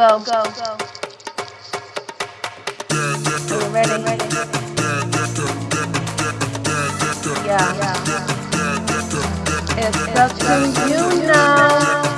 go, go, go. Ready? ready? Yeah. yeah. It's up to you now.